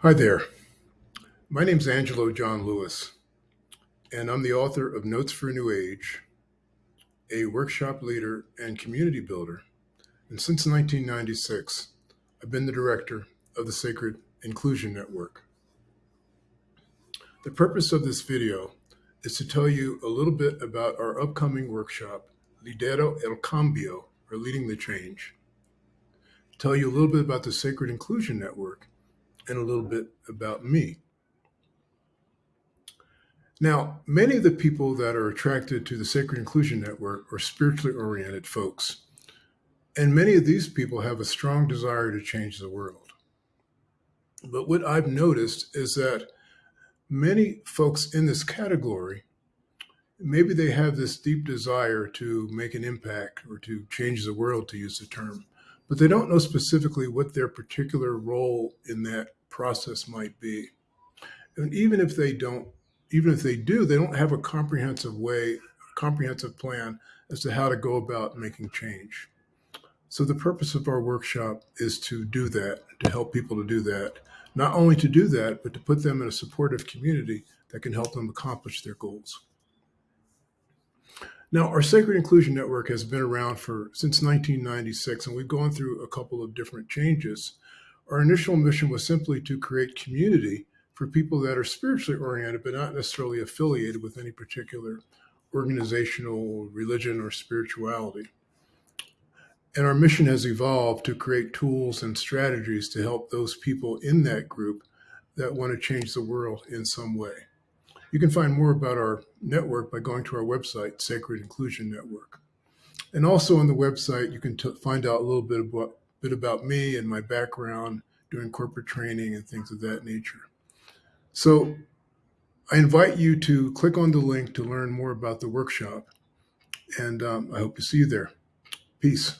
Hi there. My name's Angelo John Lewis, and I'm the author of Notes for a New Age, a workshop leader and community builder. And since 1996, I've been the director of the Sacred Inclusion Network. The purpose of this video is to tell you a little bit about our upcoming workshop, Lidero el Cambio, or Leading the Change. Tell you a little bit about the Sacred Inclusion Network and a little bit about me. Now, many of the people that are attracted to the Sacred Inclusion Network are spiritually oriented folks. And many of these people have a strong desire to change the world. But what I've noticed is that many folks in this category, maybe they have this deep desire to make an impact or to change the world, to use the term, but they don't know specifically what their particular role in that process might be. And even if they don't, even if they do, they don't have a comprehensive way, comprehensive plan as to how to go about making change. So the purpose of our workshop is to do that, to help people to do that. Not only to do that, but to put them in a supportive community that can help them accomplish their goals. Now, our Sacred Inclusion Network has been around for since 1996, and we've gone through a couple of different changes. Our initial mission was simply to create community for people that are spiritually oriented, but not necessarily affiliated with any particular organizational religion or spirituality. And our mission has evolved to create tools and strategies to help those people in that group that want to change the world in some way. You can find more about our network by going to our website, Sacred Inclusion Network. And also on the website, you can find out a little bit about, bit about me and my background doing corporate training and things of that nature. So I invite you to click on the link to learn more about the workshop. And um, I hope to see you there. Peace.